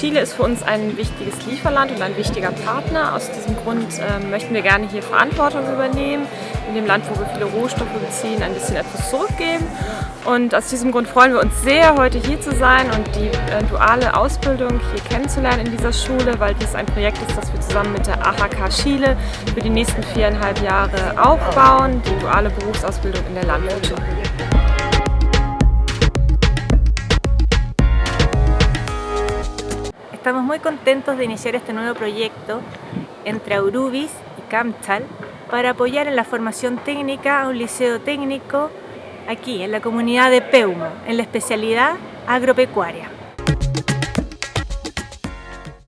Chile ist für uns ein wichtiges Lieferland und ein wichtiger Partner. Aus diesem Grund äh, möchten wir gerne hier Verantwortung übernehmen, in dem Land, wo wir viele Rohstoffe beziehen, ein bisschen etwas zurückgeben. Und aus diesem Grund freuen wir uns sehr, heute hier zu sein und die duale Ausbildung hier kennenzulernen in dieser Schule, weil dies ein Projekt ist, das wir zusammen mit der AHK Chile für die nächsten viereinhalb Jahre aufbauen, die duale Berufsausbildung in der Landwirtschaft. Estamos muy contentos de iniciar este nuevo proyecto entre Aurubis y CAMCHAL para apoyar en la formación técnica a un liceo técnico aquí en la comunidad de Peumo, en la especialidad agropecuaria.